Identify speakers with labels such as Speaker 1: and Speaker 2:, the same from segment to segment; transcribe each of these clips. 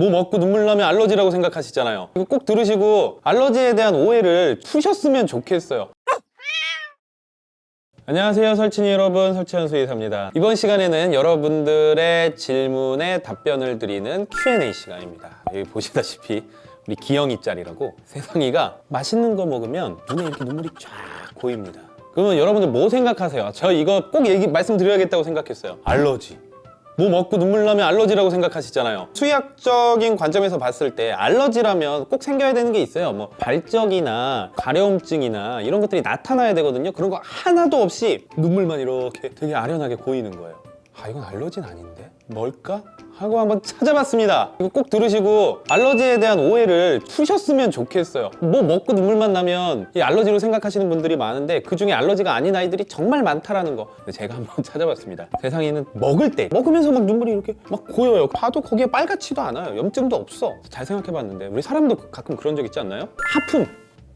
Speaker 1: 뭐 먹고 눈물 나면 알러지라고 생각하시잖아요. 이거 꼭 들으시고 알러지에 대한 오해를 푸셨으면 좋겠어요. 안녕하세요 설친이 여러분. 설치현 수의사입니다. 이번 시간에는 여러분들의 질문에 답변을 드리는 Q&A 시간입니다. 여기 보시다시피 우리 기영이 짤이라고 세상이가 맛있는 거 먹으면 눈에 이렇게 눈물이 쫙 고입니다. 그러면 여러분들 뭐 생각하세요? 저 이거 꼭 얘기 말씀드려야겠다고 생각했어요. 알러지 뭐 먹고 눈물 나면 알러지라고 생각하시잖아요. 수의학적인 관점에서 봤을 때 알러지라면 꼭 생겨야 되는 게 있어요. 뭐 발적이나 가려움증이나 이런 것들이 나타나야 되거든요. 그런 거 하나도 없이 눈물만 이렇게 되게 아련하게 고이는 거예요 아 이건 알러지는 아닌데? 뭘까? 하고 한번 찾아봤습니다. 이거 꼭 들으시고 알러지에 대한 오해를 푸셨으면 좋겠어요. 뭐 먹고 눈물만 나면 이 알러지로 생각하시는 분들이 많은데 그중에 알러지가 아닌 아이들이 정말 많다라는 거. 제가 한번 찾아봤습니다. 세상에는 먹을 때 먹으면서 막 눈물이 이렇게 막 고여요. 봐도 거기에 빨갛지도 않아요. 염증도 없어. 잘 생각해봤는데 우리 사람도 가끔 그런 적 있지 않나요? 하품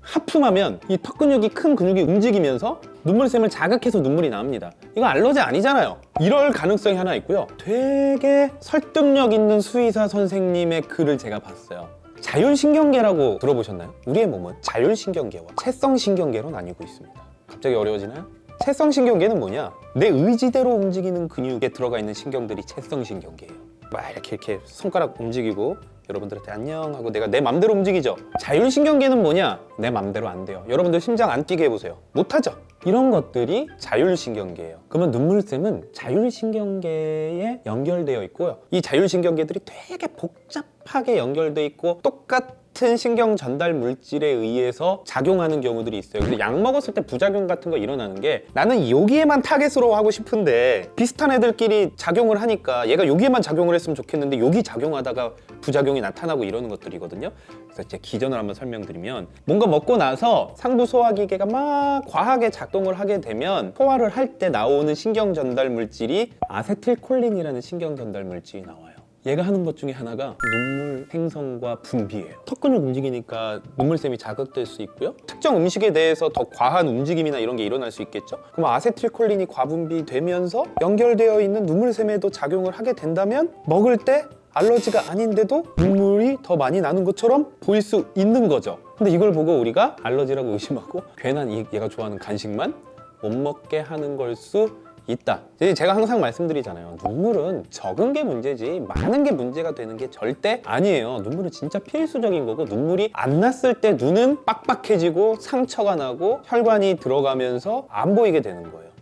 Speaker 1: 하품하면 이 턱 근육이 큰 근육이 움직이면서 눈물샘을 자극해서 눈물이 나옵니다 이거 알러지 아니잖아요 이럴 가능성이 하나 있고요 되게 설득력 있는 수의사 선생님의 글을 제가 봤어요 자율신경계라고 들어보셨나요? 우리의 몸은 자율신경계와 채성신경계로 나뉘고 있습니다 갑자기 어려워지나요? 채성신경계는 뭐냐? 내 의지대로 움직이는 근육에 들어가 있는 신경들이 채성신경계예요 막 이렇게 이렇게 손가락 움직이고 여러분들한테 안녕 하고 내가 내 맘대로 움직이죠. 자율신경계는 뭐냐? 내 맘대로 안 돼요. 여러분들 심장 안 뛰게 해보세요. 못하죠? 이런 것들이 자율신경계예요. 그러면 눈물샘은 자율신경계에 연결되어 있고요. 이 자율신경계들이 되게 복잡하게 연결되어 있고 똑같 은 신경 전달 물질에 의해서 작용하는 경우들이 있어요. 근데 약 먹었을 때 부작용 같은 거 일어나는 게 나는 여기에만 타겟으로 하고 싶은데 비슷한 애들끼리 작용을 하니까 얘가 여기에만 작용을 했으면 좋겠는데 여기 작용하다가 부작용이 나타나고 이러는 것들이거든요. 그래서 제 기전을 한번 설명드리면 뭔가 먹고 나서 상부 소화기계가 막 과하게 작동을 하게 되면 소화를 할 때 나오는 신경 전달 물질이 아세틸콜린이라는 신경 전달 물질이 나와요 얘가 하는 것 중에 하나가 눈물 생성과 분비예요. 턱 근육 움직이니까 눈물샘이 자극될 수 있고요. 특정 음식에 대해서 더 과한 움직임이나 이런 게 일어날 수 있겠죠? 그럼 아세틸콜린이 과분비되면서 연결되어 있는 눈물샘에도 작용을 하게 된다면 먹을 때 알러지가 아닌데도 눈물이 더 많이 나는 것처럼 보일 수 있는 거죠. 근데 이걸 보고 우리가 알러지라고 의심하고 괜한 이- 얘가 좋아하는 간식만 못 먹게 하는 걸 수 있다. 제가 항상 말씀드리잖아요. 눈물은 적은 게 문제지 많은 게 문제가 되는 게 절대 아니에요. 눈물은 진짜 필수적인 거고 눈물이 안 났을 때 눈은 빡빡해지고 상처가 나고 혈관이 들어가면서 안 보이게 되는 거예요.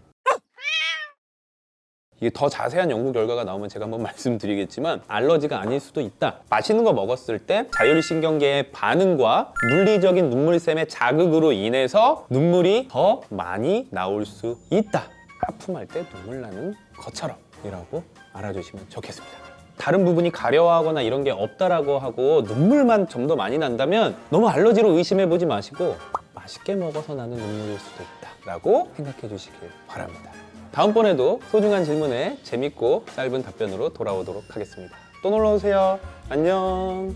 Speaker 1: 이게 더 자세한 연구 결과가 나오면 제가 한번 말씀드리겠지만 알러지가 아닐 수도 있다. 맛있는 거 먹었을 때 자율 신경계의 반응과 물리적인 눈물샘의 자극으로 인해서 눈물이 더 많이 나올 수 있다 하품할 때 눈물 나는 것처럼 이라고 알아주시면 좋겠습니다. 다른 부분이 가려워하거나 이런 게 없다라고 하고 눈물만 좀 더 많이 난다면 너무 알러지로 의심해 보지 마시고 맛있게 먹어서 나는 눈물일 수도 있다 라고 생각해 주시길 바랍니다. 다음번에도 소중한 질문에 재밌고 짧은 답변으로 돌아오도록 하겠습니다. 또 놀러오세요. 안녕